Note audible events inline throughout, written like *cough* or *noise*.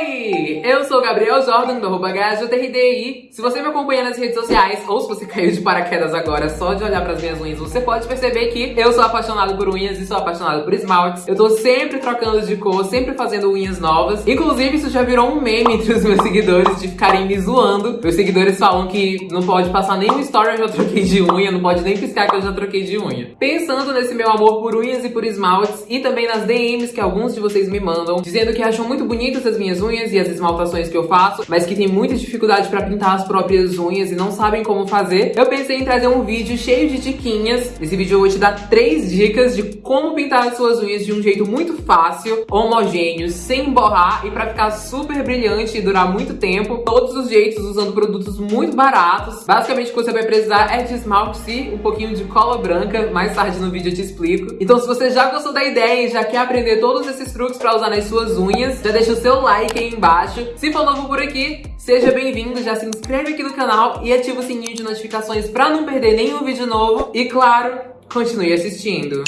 Yay! Oi! Eu sou o Gabriel Jordan, do arroba HJRDI. Se você me acompanha nas redes sociais, ou se você caiu de paraquedas agora só de olhar pras minhas unhas, você pode perceber que eu sou apaixonado por unhas e sou apaixonado por esmaltes. Eu tô sempre trocando de cor, sempre fazendo unhas novas. Inclusive, isso já virou um meme entre os meus seguidores de ficarem me zoando. Meus seguidores falam que não pode passar nem no story eu já troquei de unha, não pode nem piscar que eu já troquei de unha. Pensando nesse meu amor por unhas e por esmaltes, e também nas DMs que alguns de vocês me mandam, dizendo que acham muito bonitas as minhas unhas e as esmaltações que eu faço, mas que tem muita dificuldade pra pintar as próprias unhas e não sabem como fazer, eu pensei em trazer um vídeo cheio de diquinhas. Nesse vídeo eu vou te dar três dicas de como pintar as suas unhas de um jeito muito fácil, homogêneo, sem borrar e pra ficar super brilhante e durar muito tempo. Todos os jeitos usando produtos muito baratos. Basicamente o que você vai precisar é de esmalte e um pouquinho de cola branca. Mais tarde no vídeo eu te explico. Então se você já gostou da ideia e já quer aprender todos esses truques pra usar nas suas unhas, já deixa o seu like aí embaixo. Se for novo por aqui, seja bem-vindo, já se inscreve aqui no canal e ativa o sininho de notificações pra não perder nenhum vídeo novo. E claro, continue assistindo.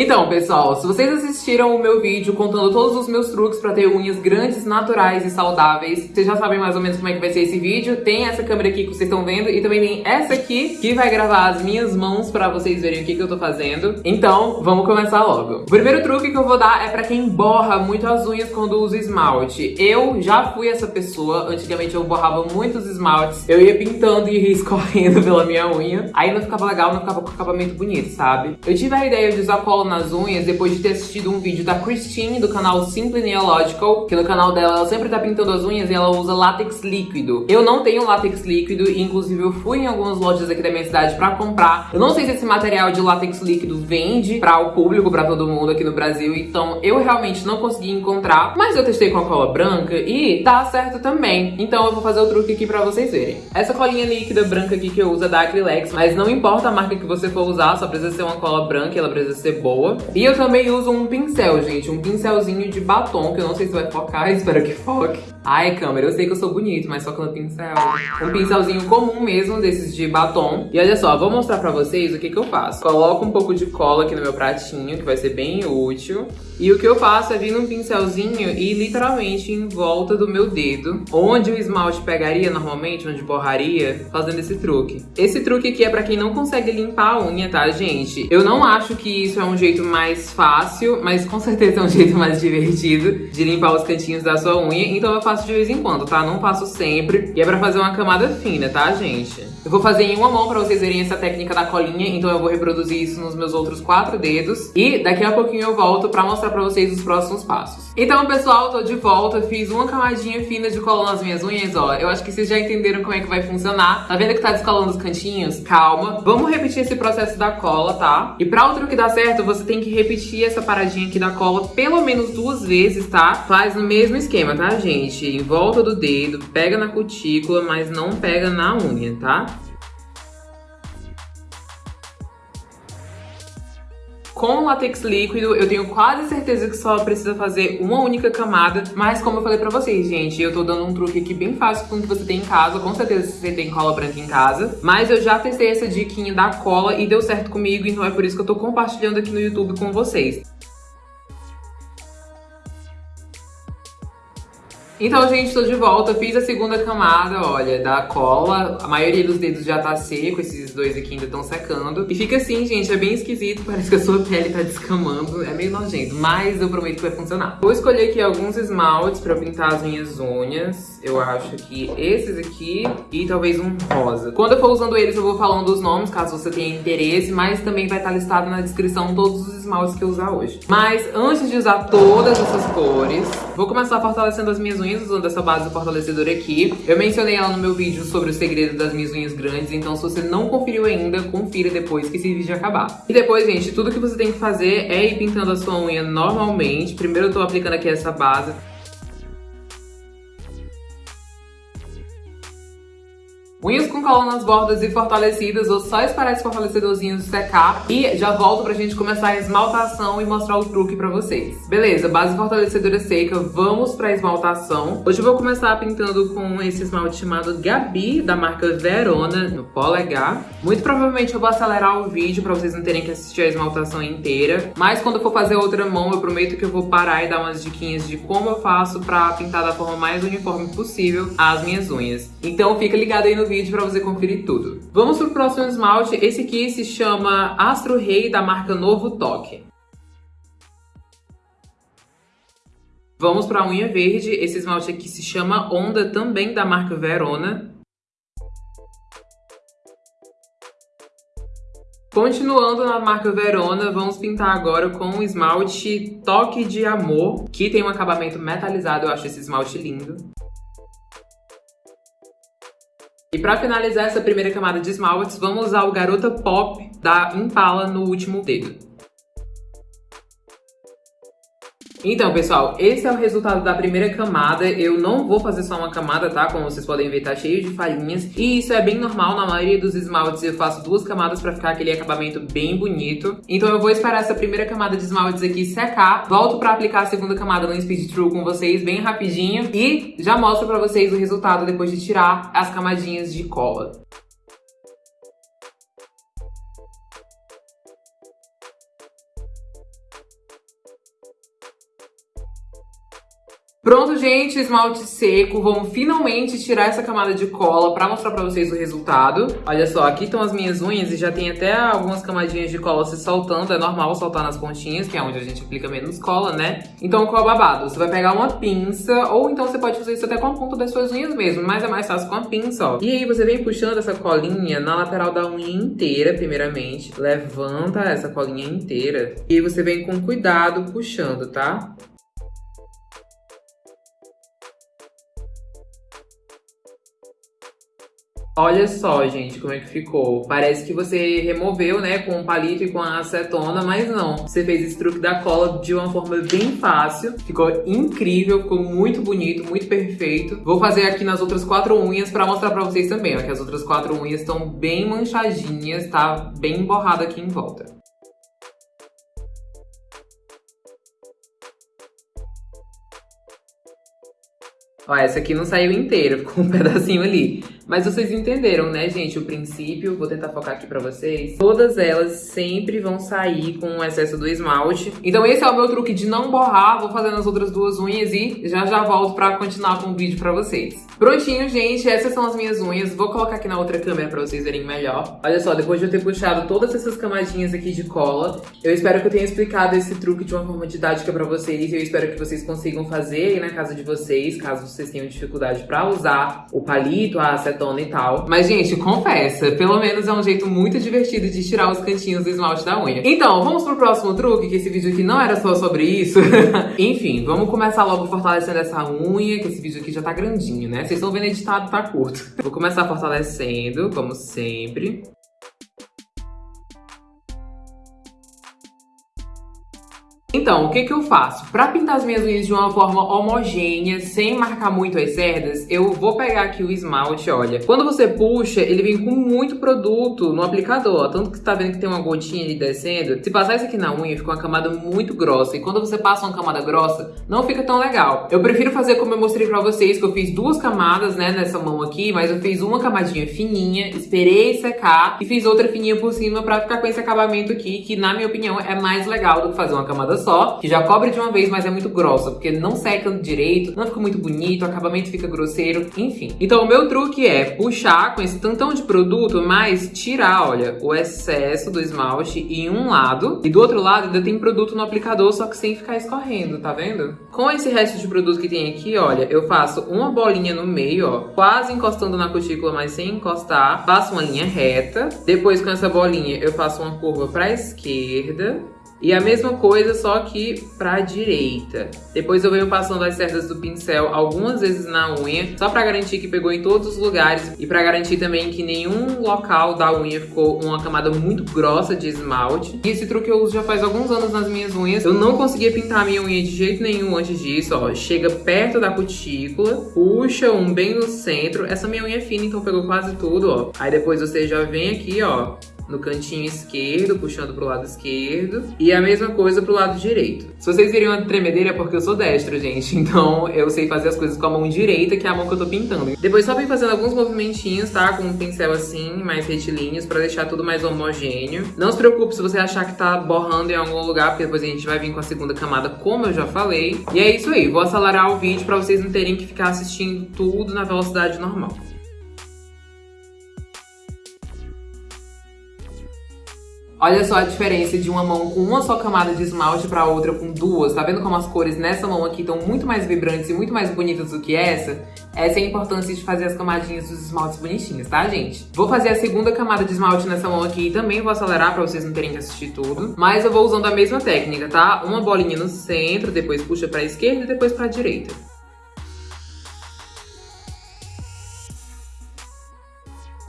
Então, pessoal, se vocês assistiram o meu vídeo contando todos os meus truques pra ter unhas grandes, naturais e saudáveis, vocês já sabem mais ou menos como é que vai ser esse vídeo. Tem essa câmera aqui que vocês estão vendo e também tem essa aqui que vai gravar as minhas mãos pra vocês verem o que, que eu tô fazendo. Então, vamos começar logo. O primeiro truque que eu vou dar é pra quem borra muito as unhas quando usa esmalte. Eu já fui essa pessoa, antigamente eu borrava muitos esmaltes, eu ia pintando e *laughs* escorrendo pela minha unha, aí não ficava legal, não ficava com acabamento bonito, sabe? Eu tive a ideia de usar cola nas unhas depois de ter assistido um vídeo da Christine do canal Simply Neological, que no canal dela ela sempre tá pintando as unhas e ela usa látex líquido. Eu não tenho látex líquido e inclusive eu fui em algumas lojas aqui da minha cidade pra comprar. Eu não sei se esse material de látex líquido vende pra o público, pra todo mundo aqui no Brasil, então eu realmente não consegui encontrar, mas eu testei com a cola branca e tá certo também. Então eu vou fazer o truque aqui pra vocês verem. Essa colinha líquida branca aqui que eu uso é da Acrylex, mas não importa a marca que você for usar, só precisa ser uma cola branca e ela precisa ser boa boa. E eu também uso um pincel, gente, um pincelzinho de batom, que eu não sei se vai focar, *laughs* espero que foque. Ai, câmera, eu sei que eu sou bonito, mas só com o pincel. Um pincelzinho comum mesmo, desses de batom. E olha só, vou mostrar pra vocês o que que eu faço. Coloco um pouco de cola aqui no meu pratinho, que vai ser bem útil. E o que eu faço é vir num pincelzinho e literalmente em volta do meu dedo, onde o esmalte pegaria normalmente, onde borraria, fazendo esse truque. Esse truque aqui é pra quem não consegue limpar a unha, tá, gente? Eu não acho que isso é um jeito mais fácil, mas com certeza é um jeito mais divertido de limpar os cantinhos da sua unha. Então eu faço de vez em quando, tá? Não faço sempre. E é pra fazer uma camada fina, tá, gente? Eu vou fazer em uma mão pra vocês verem essa técnica da colinha, então eu vou reproduzir isso nos meus outros quatro dedos. E daqui a pouquinho eu volto pra mostrar pra vocês os próximos passos. Então, pessoal, tô de volta. Fiz uma camadinha fina de cola nas minhas unhas, ó. Eu acho que vocês já entenderam como é que vai funcionar. Tá vendo que tá descolando os cantinhos? Calma. Vamos repetir esse processo da cola, tá? E pra o truque dar certo, você tem que repetir essa paradinha aqui da cola pelo menos duas vezes, tá? Faz no mesmo esquema, tá, gente? Em volta do dedo, pega na cutícula, mas não pega na unha, tá? Com látex líquido, eu tenho quase certeza que só precisa fazer uma única camada. Mas como eu falei pra vocês, gente, eu tô dando um truque aqui bem fácil com o que você tem em casa. Com certeza você tem cola branca em casa. Mas eu já testei essa diquinha da cola e deu certo comigo. Então é por isso que eu tô compartilhando aqui no YouTube com vocês. Então, gente, tô de volta. Fiz a segunda camada, olha, da cola. A maioria dos dedos já tá seco, esses dois aqui ainda estão secando. E fica assim, gente, é bem esquisito. Parece que a sua pele tá descamando. É meio nojento, mas eu prometo que vai funcionar. Vou escolher aqui alguns esmaltes pra pintar as minhas unhas. Eu acho que esses aqui e talvez um rosa. Quando eu for usando eles, eu vou falando os nomes, caso você tenha interesse. Mas também vai estar listado na descrição todos os esmaltes que eu usar hoje. Mas antes de usar todas essas cores, vou começar fortalecendo as minhas unhas usando essa base fortalecedora aqui. Eu mencionei ela no meu vídeo sobre o segredo das minhas unhas grandes, então se você não conferiu ainda, confira depois que esse vídeo acabar. E depois, gente, tudo que você tem que fazer é ir pintando a sua unha normalmente. Primeiro eu tô aplicando aqui essa base. Unhas com cola nas bordas e fortalecidas, ou só esperar esse fortalecedorzinho secar e já volto pra gente começar a esmaltação e mostrar o truque pra vocês. Beleza, base fortalecedora seca, vamos pra esmaltação. Hoje eu vou começar pintando com esse esmalte chamado Gabi, da marca Verona, no polegar. Muito provavelmente eu vou acelerar o vídeo pra vocês não terem que assistir a esmaltação inteira, mas quando eu for fazer outra mão, eu prometo que eu vou parar e dar umas diquinhas de como eu faço pra pintar da forma mais uniforme possível as minhas unhas. Então fica ligado aí no vídeo pra você conferir tudo. Vamos pro próximo esmalte, esse aqui se chama Astro Rei, da marca Novo Toque. Vamos para a unha verde, esse esmalte aqui se chama Onda, também da marca Verona. Continuando na marca Verona, vamos pintar agora com o esmalte Toque de Amor, que tem um acabamento metalizado, eu acho esse esmalte lindo. E para finalizar essa primeira camada de esmaltes, vamos usar o Garota Pop da Impala no último dedo. Então, pessoal, esse é o resultado da primeira camada. Eu não vou fazer só uma camada, tá? Como vocês podem ver, tá cheio de falhinhas. E isso é bem normal, na maioria dos esmaltes eu faço duas camadas pra ficar aquele acabamento bem bonito. Então eu vou esperar essa primeira camada de esmaltes aqui secar. Volto pra aplicar a segunda camada no Speed True com vocês bem rapidinho. E já mostro pra vocês o resultado depois de tirar as camadinhas de cola. Pronto, gente, esmalte seco. Vamos finalmente tirar essa camada de cola pra mostrar pra vocês o resultado. Olha só, aqui estão as minhas unhas e já tem até algumas camadinhas de cola se soltando. É normal soltar nas pontinhas, que é onde a gente aplica menos cola, né? Então, qual é o babado? Você vai pegar uma pinça, ou então você pode fazer isso até com a ponta das suas unhas mesmo, mas é mais fácil com a pinça, ó. E aí você vem puxando essa colinha na lateral da unha inteira, primeiramente. Levanta essa colinha inteira. E aí você vem com cuidado puxando, tá? Olha só, gente, como é que ficou. Parece que você removeu, né, com um palito e com a acetona, mas não. Você fez esse truque da cola de uma forma bem fácil. Ficou incrível, ficou muito bonito, muito perfeito. Vou fazer aqui nas outras quatro unhas pra mostrar pra vocês também, ó, que as outras quatro unhas estão bem manchadinhas, tá bem borrado aqui em volta. Ó, essa aqui não saiu inteira, ficou um *laughs* pedacinho ali. Mas vocês entenderam, né, gente, o princípio. Vou tentar focar aqui pra vocês. Todas elas sempre vão sair com o excesso do esmalte. Então esse é o meu truque de não borrar. Vou fazer nas outras duas unhas e já já volto pra continuar com o vídeo pra vocês. Prontinho, gente. Essas são as minhas unhas. Vou colocar aqui na outra câmera pra vocês verem melhor. Olha só, depois de eu ter puxado todas essas camadinhas aqui de cola, eu espero que eu tenha explicado esse truque de uma forma didática pra vocês. Eu espero que vocês consigam fazer aí na casa de vocês, caso vocês tenham dificuldade pra usar o palito, a acetona acetona e tal. Mas, gente, confessa, pelo menos é um jeito muito divertido de tirar os cantinhos do esmalte da unha. Então, vamos pro próximo truque, que esse vídeo aqui não era só sobre isso. *laughs* Enfim, vamos começar logo fortalecendo essa unha, que esse vídeo aqui já tá grandinho, né? Vocês estão vendo editado, tá curto. Vou começar fortalecendo, como sempre. Então, o que que eu faço? Pra pintar as minhas unhas de uma forma homogênea, sem marcar muito as cerdas, eu vou pegar aqui o esmalte, olha. Quando você puxa, ele vem com muito produto no aplicador, ó. Tanto que você tá vendo que tem uma gotinha ali descendo. Se passar isso aqui na unha, fica uma camada muito grossa. E quando você passa uma camada grossa, não fica tão legal. Eu prefiro fazer como eu mostrei pra vocês, que eu fiz duas camadas, né, nessa mão aqui. Mas eu fiz uma camadinha fininha, esperei secar e fiz outra fininha por cima pra ficar com esse acabamento aqui, que na minha opinião é mais legal do que fazer uma camada só, que já cobre de uma vez, mas é muito grossa, porque não seca direito, não fica muito bonito, o acabamento fica grosseiro, enfim. Então o meu truque é puxar com esse tantão de produto, mas tirar, olha, o excesso do esmalte em um lado, e do outro lado ainda tem produto no aplicador, só que sem ficar escorrendo, tá vendo? Com esse resto de produto que tem aqui, olha, eu faço uma bolinha no meio, ó, quase encostando na cutícula, mas sem encostar, faço uma linha reta, depois com essa bolinha eu faço uma curva pra esquerda, E a mesma coisa, só que pra direita. Depois eu venho passando as cerdas do pincel algumas vezes na unha, só pra garantir que pegou em todos os lugares e pra garantir também que nenhum local da unha ficou uma camada muito grossa de esmalte. E esse truque eu uso já faz alguns anos nas minhas unhas. Eu não conseguia pintar a minha unha de jeito nenhum antes disso, ó. Chega perto da cutícula, puxa um bem no centro. Essa minha unha é fina, então pegou quase tudo, ó. Aí depois você já vem aqui, ó, no cantinho esquerdo, puxando pro lado esquerdo. E a mesma coisa pro lado direito. Se vocês virem uma tremedeira é porque eu sou destro, gente. *laughs* Então eu sei fazer as coisas com a mão direita, que é a mão que eu tô pintando. Depois só vem fazendo alguns movimentinhos, tá? Com um pincel assim, mais retilíneos, pra deixar tudo mais homogêneo. Não se preocupe se você achar que tá borrando em algum lugar, porque depois a gente vai vir com a segunda camada, como eu já falei. E é isso aí, vou acelerar o vídeo pra vocês não terem que ficar assistindo tudo na velocidade normal. Olha só a diferença de uma mão com uma só camada de esmalte para outra com duas. Tá vendo como as cores nessa mão aqui estão muito mais vibrantes e muito mais bonitas do que essa? Essa é a importância de fazer as camadinhas dos esmaltes bonitinhos, tá, gente? Vou fazer a segunda camada de esmalte nessa mão aqui e também vou acelerar para vocês não terem que assistir tudo. Mas eu vou usando a mesma técnica, tá? Uma bolinha no centro, depois puxa para a esquerda e depois para a direita.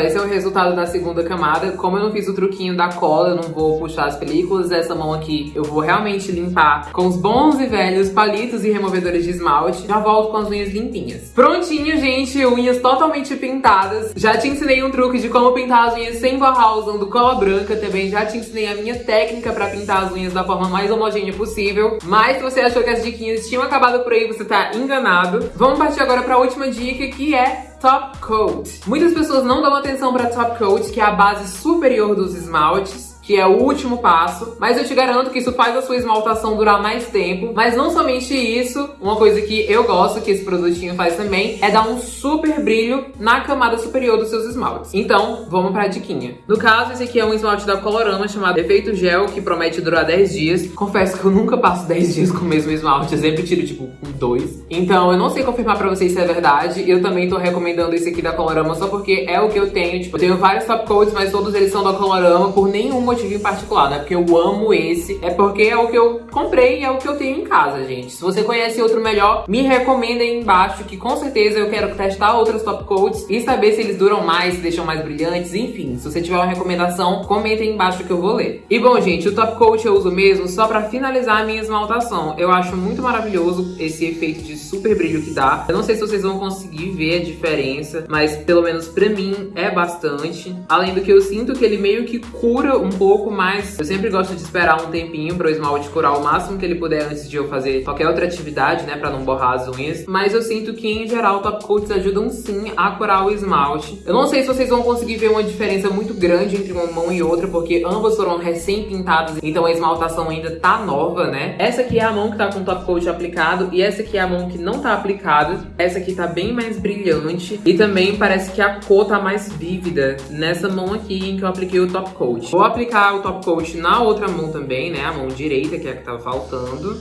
Esse é o resultado da segunda camada. Como eu não fiz o truquinho da cola, eu não vou puxar as películas. Essa mão aqui eu vou realmente limpar com os bons e velhos palitos e removedores de esmalte. Já volto com as unhas limpinhas. Prontinho, gente. Unhas totalmente pintadas. Já te ensinei um truque de como pintar as unhas sem borrar usando cola branca. Também já te ensinei a minha técnica pra pintar as unhas da forma mais homogênea possível. Mas se você achou que as diquinhas tinham acabado por aí, você tá enganado. Vamos partir agora pra última dica, que é top coat. Muitas pessoas não dão atenção para top coat, que é a base superior dos esmaltes que é o último passo, mas eu te garanto que isso faz a sua esmaltação durar mais tempo. Mas não somente isso, uma coisa que eu gosto, que esse produtinho faz também, é dar um super brilho na camada superior dos seus esmaltes. Então, vamos pra diquinha. No caso, esse aqui é um esmalte da Colorama chamado Efeito Gel, que promete durar 10 dias. Confesso que eu nunca passo 10 dias com o mesmo esmalte, eu sempre tiro, tipo, um dois. Então, eu não sei confirmar pra vocês se é verdade. Eu também tô recomendando esse aqui da Colorama só porque é o que eu tenho. Tipo, eu tenho vários top coats, mas todos eles são da Colorama por nenhum motivo em particular, não é porque eu amo esse, é porque é o que eu comprei e é o que eu tenho em casa, gente. Se você conhece outro melhor, me recomenda aí embaixo, que com certeza eu quero testar outros top coats e saber se eles duram mais, se deixam mais brilhantes, enfim. Se você tiver uma recomendação, comenta aí embaixo que eu vou ler. E bom, gente, o top coat eu uso mesmo só pra finalizar a minha esmaltação. Eu acho muito maravilhoso esse efeito de super brilho que dá. Eu não sei se vocês vão conseguir ver a diferença, mas pelo menos pra mim é bastante. Além do que eu sinto que ele meio que cura um mais. Eu sempre gosto de esperar um tempinho para o esmalte curar o máximo que ele puder antes de eu fazer qualquer outra atividade, né, para não borrar as unhas. Mas eu sinto que, em geral, top coats ajudam sim a curar o esmalte. Eu não sei se vocês vão conseguir ver uma diferença muito grande entre uma mão e outra, porque ambas foram recém-pintadas, então a esmaltação ainda tá nova, né? Essa aqui é a mão que tá com o top coat aplicado e essa aqui é a mão que não tá aplicada. Essa aqui tá bem mais brilhante e também parece que a cor tá mais vívida nessa mão aqui em que eu apliquei o top coat. Vou aplicar o top coat na outra mão também, né? A mão direita, que é a que tava faltando.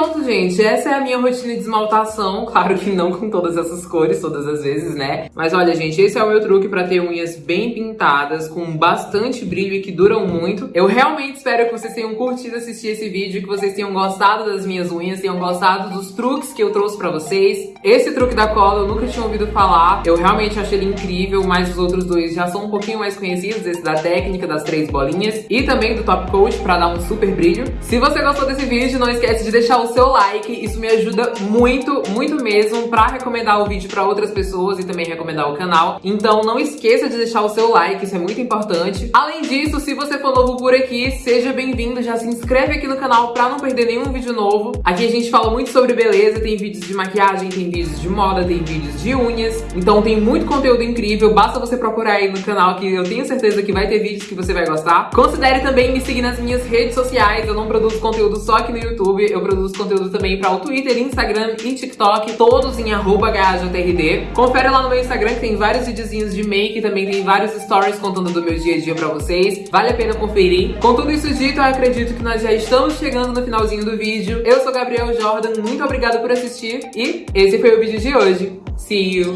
Pronto, gente, essa é a minha rotina de esmaltação, *laughs* claro que não com todas essas cores, todas as vezes, né? Mas olha, gente, esse é o meu truque pra ter unhas bem pintadas, com bastante brilho e que duram muito. Eu realmente espero que vocês tenham curtido assistir esse vídeo, que vocês tenham gostado das minhas unhas, tenham gostado dos truques que eu trouxe pra vocês. Esse truque da cola eu nunca tinha ouvido falar, eu realmente achei ele incrível, mas os outros dois já são um pouquinho mais conhecidos, esse da técnica das três bolinhas e também do top coat pra dar um super brilho. Se você gostou desse vídeo, não esquece de deixar o seu like, isso me ajuda muito, muito mesmo pra recomendar o vídeo pra outras pessoas e também recomendar o canal. Então não esqueça de deixar o seu like, isso é muito importante. Além disso, se você for novo por aqui, seja bem-vindo, já se inscreve aqui no canal pra não perder nenhum vídeo novo. Aqui a gente fala muito sobre beleza, tem vídeos de maquiagem, tem vídeos de moda, tem vídeos de unhas. Então tem muito conteúdo incrível, basta você procurar aí no canal que eu tenho certeza que vai ter vídeos que você vai gostar. Considere também me seguir nas minhas redes sociais, eu não produzo conteúdo só aqui no YouTube, eu produzo conteúdo também para o Twitter, Instagram e TikTok, todos em @hjtrd. Confere lá no meu Instagram que tem vários videozinhos de make, também tem vários stories contando do meu dia a dia para vocês. Vale a pena conferir. Com tudo isso dito, eu acredito que nós já estamos chegando no finalzinho do vídeo. Eu sou Gabriel Jordan, muito obrigada por assistir e esse foi o vídeo de hoje. See you!